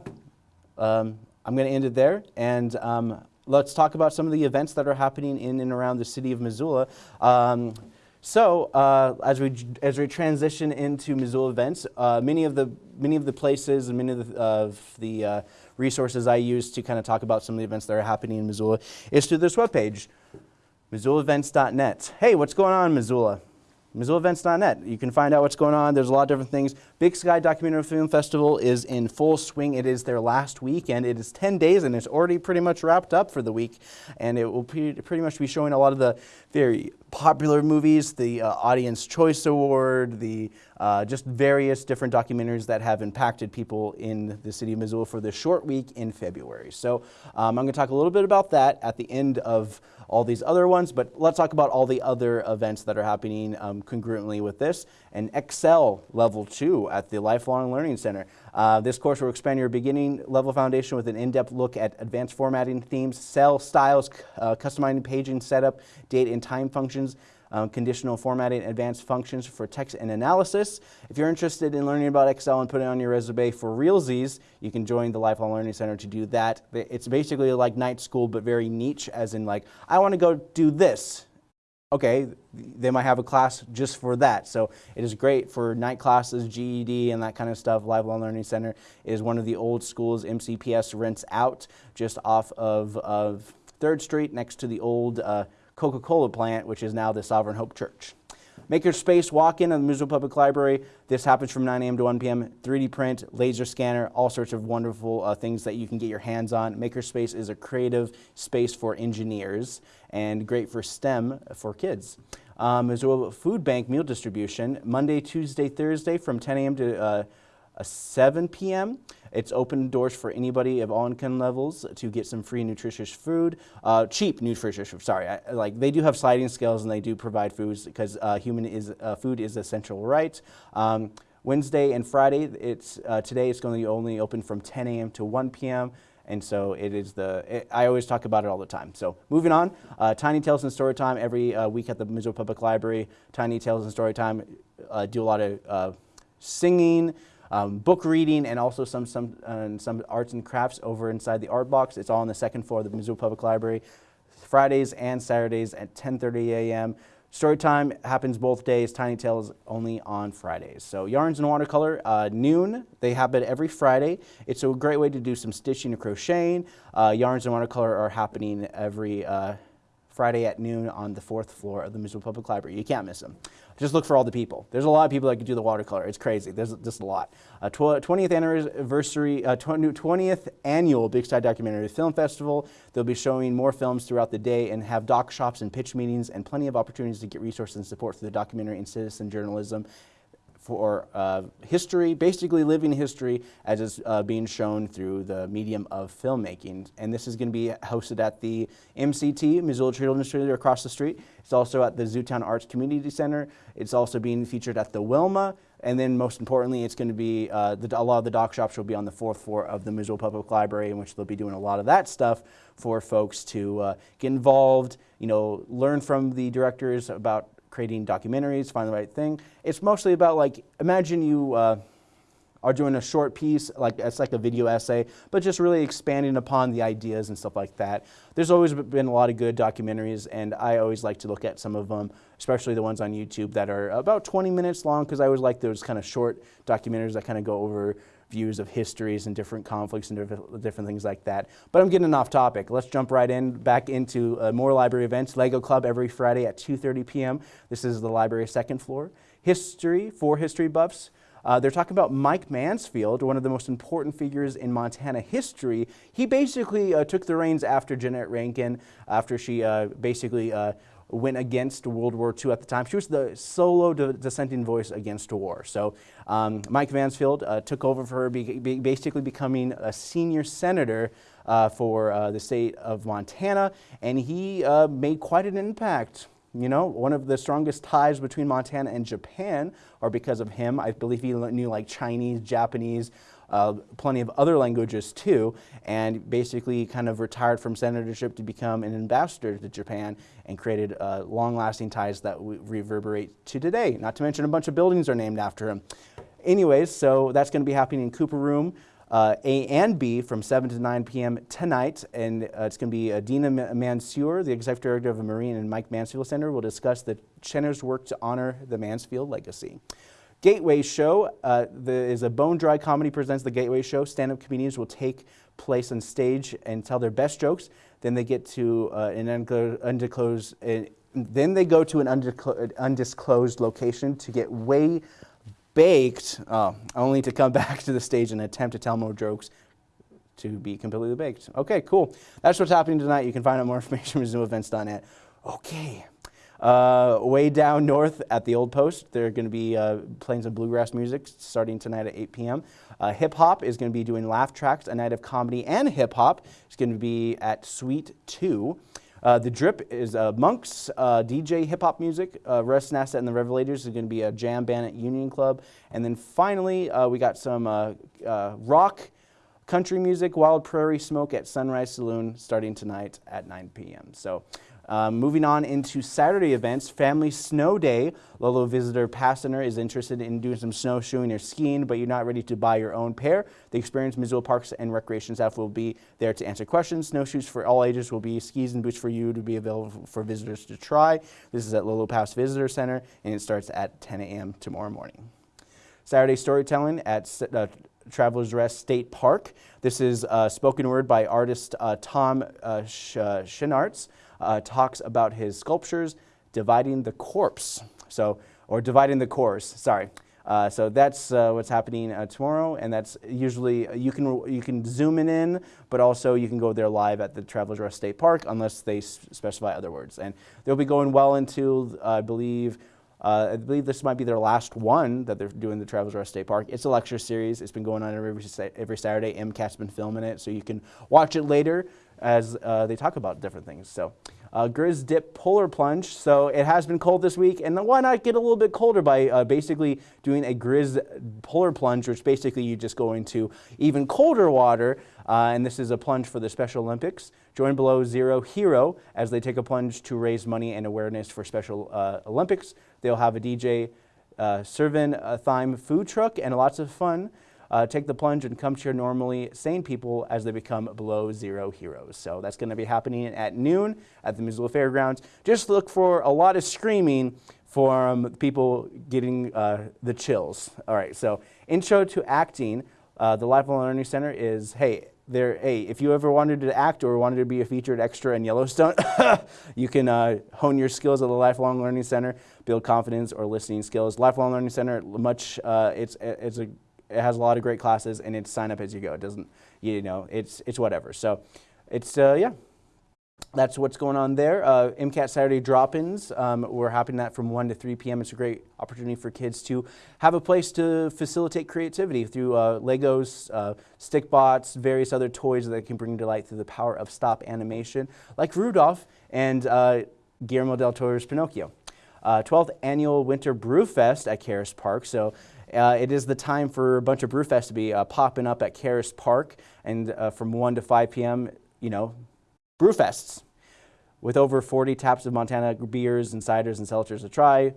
um, I'm going to end it there. And um, let's talk about some of the events that are happening in and around the city of Missoula. Um, so uh, as we as we transition into Missoula events, uh, many of the many of the places and many of the, of the uh, resources I use to kind of talk about some of the events that are happening in Missoula is through this webpage, MissoulaEvents.net. Hey, what's going on Missoula? MissoulaEvents.net. You can find out what's going on. There's a lot of different things. Big Sky Documentary Film Festival is in full swing. It is their last week, and It is 10 days and it's already pretty much wrapped up for the week. And it will pre- pretty much be showing a lot of the very popular movies, the uh, Audience Choice Award, the uh, just various different documentaries that have impacted people in the city of Missoula for this short week in February. So um, I'm going to talk a little bit about that at the end of all these other ones, but let's talk about all the other events that are happening um, congruently with this. And Excel Level 2 at the Lifelong Learning Center. Uh, this course will expand your beginning level foundation with an in-depth look at advanced formatting themes, cell styles, uh, customizing paging setup, date and time functions, um, conditional formatting, advanced functions for text and analysis. If you're interested in learning about Excel and putting it on your resume for realsies, you can join the Lifelong Learning Center to do that. It's basically like night school, but very niche, as in like, I want to go do this. Okay, they might have a class just for that. So it is great for night classes, GED, and that kind of stuff. Lifelong Learning Center is one of the old schools MCPS rents out just off of, of 3rd Street next to the old uh, Coca Cola plant, which is now the Sovereign Hope Church. Makerspace walk-in at the Missoula Public Library. This happens from 9 a.m. to 1 p.m. 3D print, laser scanner, all sorts of wonderful uh, things that you can get your hands on. Makerspace is a creative space for engineers and great for STEM for kids. Um, Missoula Food Bank meal distribution, Monday, Tuesday, Thursday from 10 a.m. to uh, uh, 7 p.m. It's open doors for anybody of all income levels to get some free nutritious food, uh, cheap nutritious food. Sorry, I, like they do have sliding scales and they do provide foods because uh, human is uh, food is essential right. Um, Wednesday and Friday, it's uh, today it's going to be only open from 10 a.m. to 1 p.m. And so it is the, it, I always talk about it all the time. So moving on, uh, Tiny Tales and Storytime every uh, week at the Missoula Public Library. Tiny Tales and Storytime uh, do a lot of uh, singing, um, book reading, and also some, some, uh, some arts and crafts over inside the art box. It's all on the second floor of the Missoula Public Library. Fridays and Saturdays at 10.30 a.m. Story time happens both days, Tiny Tales only on Fridays. So Yarns and Watercolor, uh, noon, they happen every Friday. It's a great way to do some stitching and crocheting. Uh, Yarns and Watercolor are happening every uh, Friday at noon on the fourth floor of the Missoula Public Library. You can't miss them. Just look for all the people. There's a lot of people that can do the watercolor. It's crazy. There's just a lot. Uh, tw 20th anniversary, uh, 20th annual Big Sky Documentary Film Festival. They'll be showing more films throughout the day and have doc shops and pitch meetings and plenty of opportunities to get resources and support for the documentary and citizen journalism for uh, history, basically living history as is uh, being shown through the medium of filmmaking. And this is going to be hosted at the MCT, Missoula Children's Theater across the street. It's also at the Zootown Arts Community Center. It's also being featured at the Wilma. And then most importantly, it's going to be, uh, the, a lot of the doc shops will be on the fourth floor of the Missoula Public Library in which they'll be doing a lot of that stuff for folks to uh, get involved, you know, learn from the directors about creating documentaries, find the right thing. It's mostly about like, imagine you uh, are doing a short piece, like it's like a video essay, but just really expanding upon the ideas and stuff like that. There's always been a lot of good documentaries, and I always like to look at some of them, especially the ones on YouTube that are about 20 minutes long, because I always like those kind of short documentaries that kind of go over views of histories and different conflicts and different, things like that. But I'm getting off topic. Let's jump right in, back into uh, more library events. Lego Club every Friday at 2.30 p.m. This is the library second floor. History for history buffs. Uh, they're talking about Mike Mansfield, one of the most important figures in Montana history. He basically uh, took the reins after Jeannette Rankin, after she uh, basically uh, went against World War II at the time. She was the solo dissenting voice against war. So um, Mike Mansfield uh, took over for her, be, be basically becoming a senior senator uh, for uh, the state of Montana, and he uh, made quite an impact. You know, one of the strongest ties between Montana and Japan are because of him. I believe he knew like Chinese, Japanese, uh, plenty of other languages too, and basically kind of retired from senatorship to become an ambassador to Japan and created uh, long-lasting ties that reverberate to today. Not to mention a bunch of buildings are named after him. Anyways, so that's going to be happening in Cooper Room. Uh, A and B from 7 to 9 p.m. tonight. And uh, it's going to be uh, Deena Mansour, the Executive Director of the Maureen and Mike Mansfield Center, will discuss the center's work to honor the Mansfield legacy. Gateway Show uh, the, is a bone dry comedy presents the Gateway Show. Stand-up comedians will take place on stage and tell their best jokes. Then they get to uh, an undisclosed, uh, then they go to an undisclosed location to get way baked, uh, only to come back to the stage and attempt to tell more jokes to be completely baked. Okay, cool. That's what's happening tonight. You can find out more information at zoomevents.net. Okay. Uh, way down north at the Old Post, they're going to be uh, playing some bluegrass music starting tonight at 8 p.m. Uh, hip hop is going to be doing laugh tracks, a night of comedy and hip hop. It's going to be at Suite 2. Uh, the Drip is uh, Monks, uh, DJ hip hop music. Uh, Russ Nasset and the Revelators is going to be a jam band at Union Club. And then finally, we got some rock, country music, Wild Prairie Smoke at Sunrise Saloon starting tonight at 9 p.m. So um, moving on into Saturday events, Family Snow Day. Lolo visitor Passner is interested in doing some snowshoeing or skiing, but you're not ready to buy your own pair. The experienced Missoula Parks and Recreation staff will be there to answer questions. Snowshoes for all ages will be skis and boots for you to be available for visitors to try. This is at Lolo Pass Visitor Center, and it starts at 10 a.m. tomorrow morning. Saturday storytelling at uh, Travelers Rest State Park. This is uh, spoken word by artist uh, Tom uh, Sh uh, uh, talks about his sculptures dividing the corpse. So, or dividing the course, sorry. Uh, so that's uh, what's happening uh, tomorrow, and that's usually you can you can zoom in in, but also you can go there live at the Travelers Rest State Park unless they specify other words. And they'll be going well into I believe. Uh, I believe this might be their last one that they're doing the Travelers Rest State Park. It's a lecture series. It's been going on every, every Saturday. MCAT's been filming it, so you can watch it later as uh, they talk about different things. So uh, Grizz Dip Polar Plunge. So it has been cold this week, and why not get a little bit colder by uh, basically doing a Grizz Polar Plunge, which basically you just go into even colder water. Uh, and this is a plunge for the Special Olympics. Join Below Zero Hero as they take a plunge to raise money and awareness for Special uh, Olympics. They'll have a DJ uh, serving a Thyme food truck and lots of fun. Uh, take the plunge and come cheer normally sane people as they become below zero heroes. So that's going to be happening at noon at the Missoula Fairgrounds. Just look for a lot of screaming from people getting uh, the chills. All right, so intro to acting. Uh, the Lifelong Learning Center is, hey, there, hey, if you ever wanted to act or wanted to be a featured extra in Yellowstone, you can uh, hone your skills at the Lifelong Learning Center, build confidence or listening skills. Lifelong Learning Center, much, uh, it's, it's a, it has a lot of great classes and it's sign up as you go. It doesn't, you know, it's, it's whatever. So it's, uh, yeah, that's what's going on there. Uh, MCAT Saturday drop-ins, um, we're happening that from 1 to 3 p.m. It's a great opportunity for kids to have a place to facilitate creativity through uh, Legos, uh, stick bots, various other toys that can bring to light through the power of stop animation, like Rudolph and uh, Guillermo del Toro's Pinocchio. 12th uh, Annual Winter Brew Fest at Caras Park. So uh, it is the time for a bunch of brew fests to be uh, popping up at Caras Park and uh, from 1 to 5 p.m., you know, Brewfests with over 40 taps of Montana beers and ciders and seltzers to try.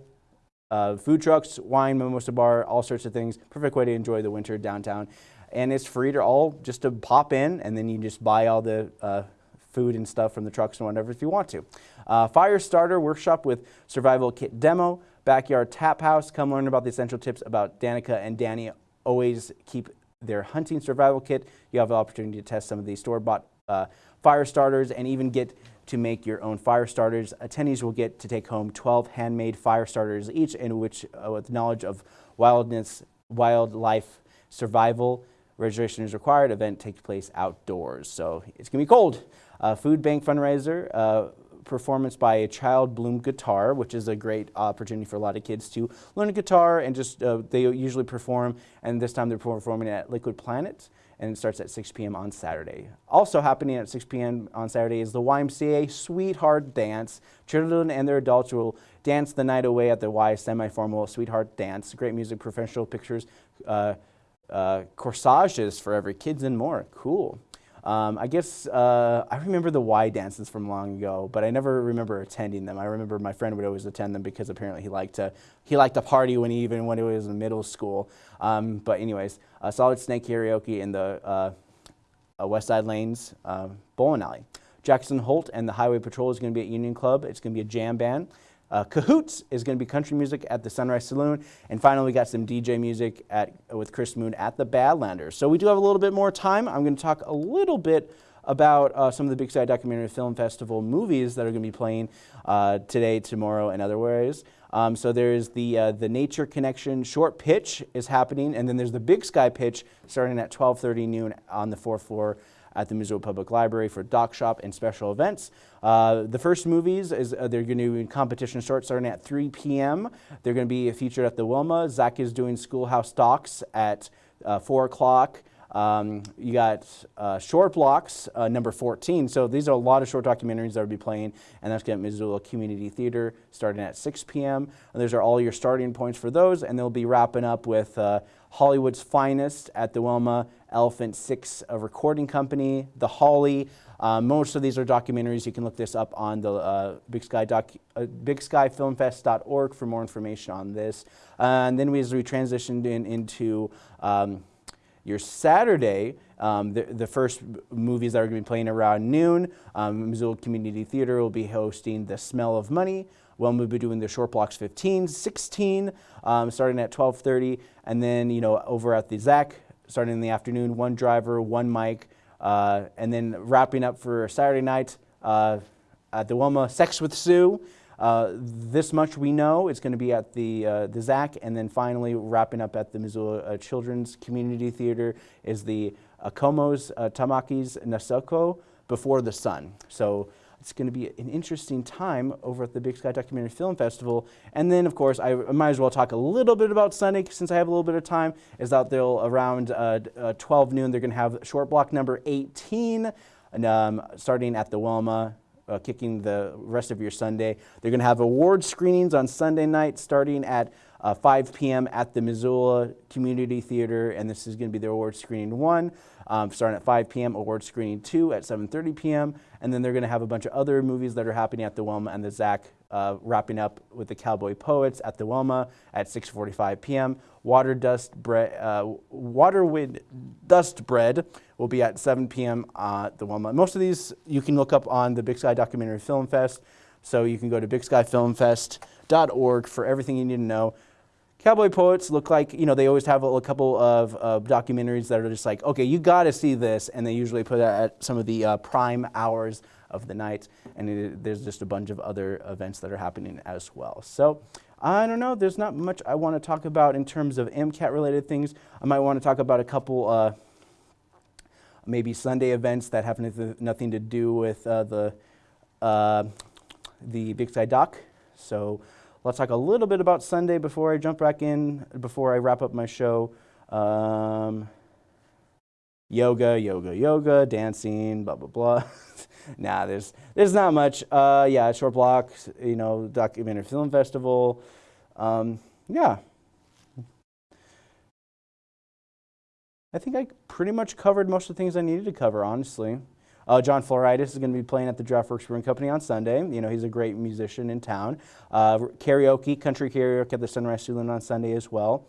Uh, food trucks, wine, mimosa bar, all sorts of things. Perfect way to enjoy the winter downtown. And it's free to all just to pop in and then you just buy all the uh, food and stuff from the trucks and whatever if you want to. Uh, fire starter workshop with survival kit demo, backyard tap house. Come learn about the essential tips about Danica and Danny. Always keep their hunting survival kit. You have the opportunity to test some of these store-bought uh, fire starters and even get to make your own fire starters. Attendees will get to take home 12 handmade fire starters each in which uh, with knowledge of wildness, wildlife survival. Registration is required. Event takes place outdoors. So it's going to be cold. Uh, food bank fundraiser. Performance by a Childbloom guitar, which is a great opportunity for a lot of kids to learn guitar and just, uh, they usually perform, and this time they're performing at Liquid Planet and it starts at 6 p.m. on Saturday. Also happening at 6 p.m. on Saturday is the YMCA Sweetheart Dance. Children and their adults will dance the night away at the Y semi-formal Sweetheart Dance. Great music, professional pictures, uh, uh, corsages for every kids and more. Cool. Um, I guess uh, I remember the Y dances from long ago, but I never remember attending them. I remember my friend would always attend them because apparently he liked to he liked to party when he even when he was in middle school. Um, but anyways, uh, Solid Snake karaoke in the uh, uh West Side Lanes uh, bowling alley. Jackson Holt and the Highway Patrol is going to be at Union Club. It's going to be a jam band. Uh, Cahoots is going to be country music at the Sunrise Saloon. And finally, we got some DJ music at, with Chris Moon at the Badlanders. So we do have a little bit more time. I'm going to talk a little bit about uh, some of the Big Sky Documentary Film Festival movies that are going to be playing uh, today, tomorrow, and other ways. Um, so there's the, uh, the Nature Connection short pitch is happening, and then there's the Big Sky pitch starting at 12.30 noon on the fourth floor at the Missoula Public Library for Doc Shop and special events. Uh, the first movies, is uh, they're going to be competition short starting at 3 p.m. They're going to be featured at the Wilma. ZACC is doing Schoolhouse Docs at uh, 4 o'clock. Um, you got uh, short blocks, uh, number 14. So these are a lot of short documentaries that will be playing, and that's going to Missoula Community Theater starting at 6 p.m. And those are all your starting points for those, and they'll be wrapping up with uh, Hollywood's Finest at the Wilma, Elephant Six a recording company, The Holly. Uh, most of these are documentaries. You can look this up on the uh, Big Sky doc, uh, BigSkyFilmFest.org for more information on this. and then we, as we transitioned in, into um, your Saturday, um, the, the, first movies that are going to be playing around noon, um, Missoula Community Theater will be hosting The Smell of Money. Well, we'll be doing the short blocks 15, 16, um, starting at 12.30. And then, you know, over at the ZACC, starting in the afternoon, one driver, one mic. Uh, and then wrapping up for Saturday night uh, at the Wilma, Sex with Sue. Uh, this much we know. It's going to be at the, uh, the ZACC, and then finally wrapping up at the Missoula uh, Children's Community Theater is the Akomo's uh, Tamaki's Nasoko Before the Sun. So it's going to be an interesting time over at the Big Sky Documentary Film Festival. And then, of course, I might as well talk a little bit about Sunday since I have a little bit of time, is that they'll around uh, uh, 12 noon, they're going to have short block number 18, and, um, starting at the Wilma uh, kicking the rest of your Sunday. They're going to have award screenings on Sunday night starting at uh, 5 p.m. at the Missoula Community Theater, and this is going to be their award screening one, um, starting at 5 p.m. Award screening two at 7:30 p.m. And then they're going to have a bunch of other movies that are happening at the Wilma and the ZACC, uh, wrapping up with the Cowboy Poets at the Wilma at 6:45 p.m. Water Dust Bread, uh, Water Wind Dust Bread will be at 7 p.m. At the Wilma. Most of these you can look up on the Big Sky Documentary Film Fest. So you can go to bigskyfilmfest.org for everything you need to know. Cowboy Poets look like, you know, they always have a, a couple of uh, documentaries that are just like, okay, you got to see this. And they usually put it at some of the uh, prime hours of the night. And it, there's just a bunch of other events that are happening as well. So I don't know, there's not much I want to talk about in terms of MCAT related things. I might want to talk about a couple uh, maybe Sunday events that have nothing to do with uh, the, uh, the Big Sky Doc. So let's talk a little bit about Sunday before I jump back in, before I wrap up my show. Um, yoga, yoga, yoga, dancing, blah, blah, blah. nah, there's, there's not much. Uh, yeah, short block, you know, documentary film festival. Um, yeah. I think I pretty much covered most of the things I needed to cover, honestly. Uh, John Floritis is going to be playing at the Draftworks Brewing Company on Sunday. You know, he's a great musician in town. Uh, karaoke, country karaoke at the Sunrise Saloon on Sunday as well.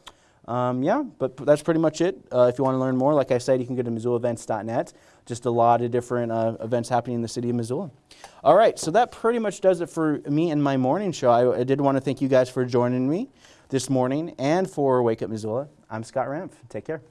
Um, yeah, but that's pretty much it. Uh, if you want to learn more, like I said, you can go to MissoulaEvents.net. Just a lot of different uh, events happening in the city of Missoula. All right, so that pretty much does it for me and my morning show. I, I did want to thank you guys for joining me this morning and for Wake Up Missoula. I'm Scott Ramph. Take care.